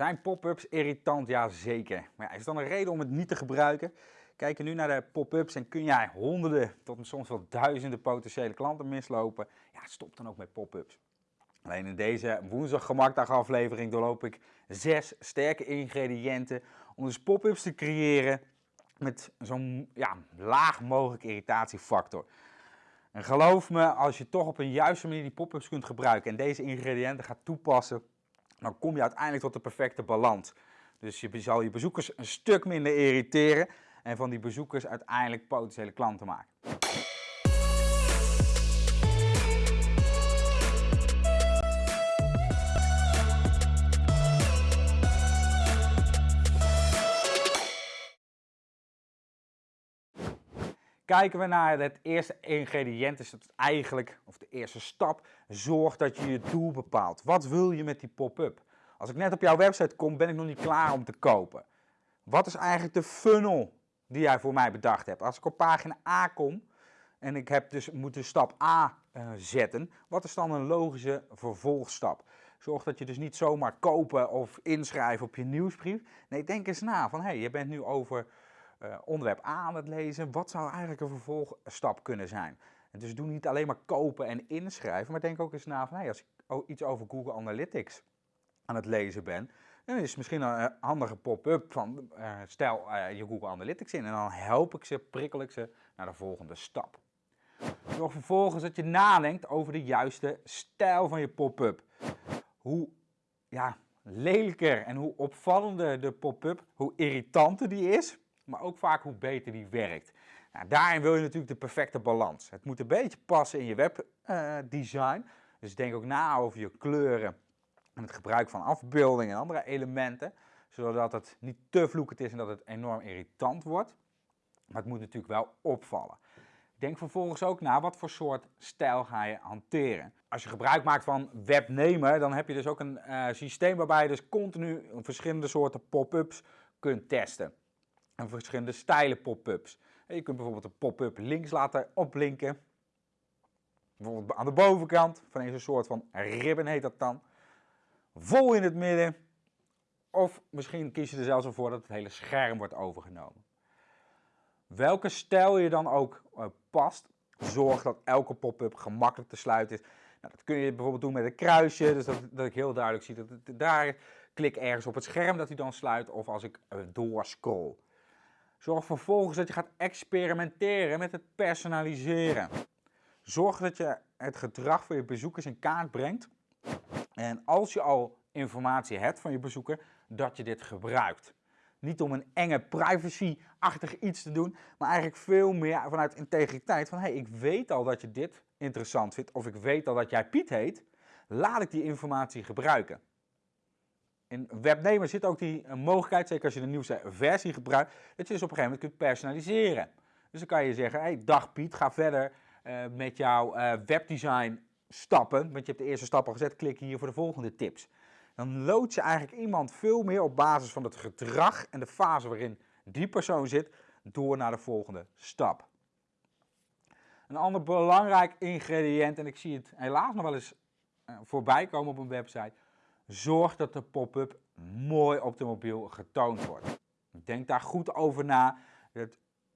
Zijn pop-ups irritant? Ja, zeker. Maar is dan een reden om het niet te gebruiken? Kijk nu naar de pop-ups en kun jij honderden tot soms wel duizenden potentiële klanten mislopen. Ja, stop dan ook met pop-ups. Alleen in deze woensdag gemakdag aflevering doorloop ik zes sterke ingrediënten om dus pop-ups te creëren met zo'n ja, laag mogelijk irritatiefactor. En geloof me, als je toch op een juiste manier die pop-ups kunt gebruiken en deze ingrediënten gaat toepassen, dan kom je uiteindelijk tot de perfecte balans. Dus je zal je bezoekers een stuk minder irriteren en van die bezoekers uiteindelijk potentiële klanten maken. Kijken we naar het eerste ingrediënt, is het eigenlijk, of de eerste stap, zorg dat je je doel bepaalt. Wat wil je met die pop-up? Als ik net op jouw website kom, ben ik nog niet klaar om te kopen. Wat is eigenlijk de funnel die jij voor mij bedacht hebt? Als ik op pagina A kom en ik heb dus moeten stap A uh, zetten, wat is dan een logische vervolgstap? Zorg dat je dus niet zomaar kopen of inschrijven op je nieuwsbrief. Nee, denk eens na van hé, hey, je bent nu over uh, onderwerp A aan het lezen. Wat zou eigenlijk een vervolgstap kunnen zijn? Dus doe niet alleen maar kopen en inschrijven, maar denk ook eens na van hey, als ik iets over Google Analytics aan het lezen ben, dan is het misschien een handige pop-up van uh, stel je Google Analytics in en dan help ik ze, prikkel ik ze naar de volgende stap. Zorg vervolgens dat je nadenkt over de juiste stijl van je pop-up. Hoe ja, lelijker en hoe opvallender de pop-up, hoe irritanter die is, maar ook vaak hoe beter die werkt. Nou, daarin wil je natuurlijk de perfecte balans. Het moet een beetje passen in je webdesign. Dus denk ook na over je kleuren en het gebruik van afbeeldingen en andere elementen. Zodat het niet te vloekend is en dat het enorm irritant wordt. Maar het moet natuurlijk wel opvallen. Denk vervolgens ook na wat voor soort stijl ga je hanteren. Als je gebruik maakt van webnemer, dan heb je dus ook een uh, systeem waarbij je dus continu verschillende soorten pop-ups kunt testen en verschillende stijlen pop-ups. Je kunt bijvoorbeeld een pop-up links laten opblinken. Bijvoorbeeld aan de bovenkant, van een soort van ribbon heet dat dan. Vol in het midden. Of misschien kies je er zelfs voor dat het hele scherm wordt overgenomen. Welke stijl je dan ook uh, past, zorg dat elke pop-up gemakkelijk te sluiten is. Nou, dat kun je bijvoorbeeld doen met een kruisje, dus dat, dat ik heel duidelijk zie dat het daar klik ergens op het scherm dat hij dan sluit. Of als ik uh, doorscroll. Zorg vervolgens dat je gaat experimenteren met het personaliseren. Zorg dat je het gedrag van je bezoekers in kaart brengt. En als je al informatie hebt van je bezoeker, dat je dit gebruikt. Niet om een enge privacy-achtig iets te doen, maar eigenlijk veel meer vanuit integriteit. Van hey, ik weet al dat je dit interessant vindt, of ik weet al dat jij Piet heet, laat ik die informatie gebruiken. In Webnemer zit ook die eh, mogelijkheid, zeker als je de nieuwste versie gebruikt, dat je dus op een gegeven moment kunt personaliseren. Dus dan kan je zeggen, hey, dag Piet, ga verder uh, met jouw uh, webdesign stappen, want je hebt de eerste stappen gezet, klik hier voor de volgende tips. Dan lood je eigenlijk iemand veel meer op basis van het gedrag en de fase waarin die persoon zit, door naar de volgende stap. Een ander belangrijk ingrediënt, en ik zie het helaas nog wel eens voorbij komen op een website, Zorg dat de pop-up mooi op de mobiel getoond wordt. Denk daar goed over na.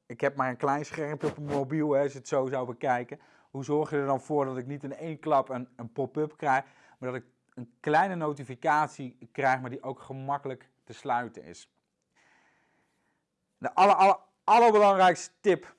Ik heb maar een klein schermpje op mijn mobiel, hè, als je het zo zou bekijken. Hoe zorg je er dan voor dat ik niet in één klap een, een pop-up krijg, maar dat ik een kleine notificatie krijg, maar die ook gemakkelijk te sluiten is. De aller, aller, allerbelangrijkste tip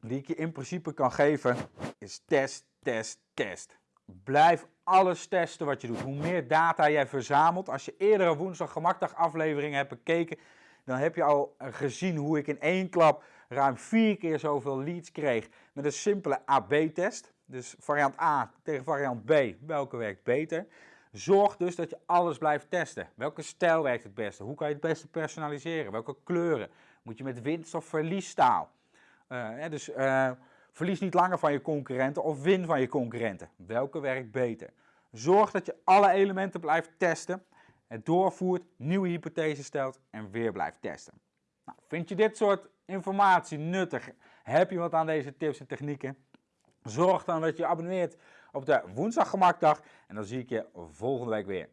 die ik je in principe kan geven is test, test, test. Blijf alles testen wat je doet. Hoe meer data jij verzamelt. Als je eerdere woensdag gemakdag afleveringen hebt bekeken, dan heb je al gezien hoe ik in één klap ruim vier keer zoveel leads kreeg met een simpele AB-test. Dus variant A tegen variant B, welke werkt beter? Zorg dus dat je alles blijft testen. Welke stijl werkt het beste? Hoe kan je het beste personaliseren? Welke kleuren? Moet je met winst of verliestaal? Uh, dus uh, Verlies niet langer van je concurrenten of win van je concurrenten. Welke werkt beter? Zorg dat je alle elementen blijft testen, het doorvoert, nieuwe hypothesen stelt en weer blijft testen. Nou, vind je dit soort informatie nuttig? Heb je wat aan deze tips en technieken? Zorg dan dat je abonneert op de woensdag gemakdag en dan zie ik je volgende week weer.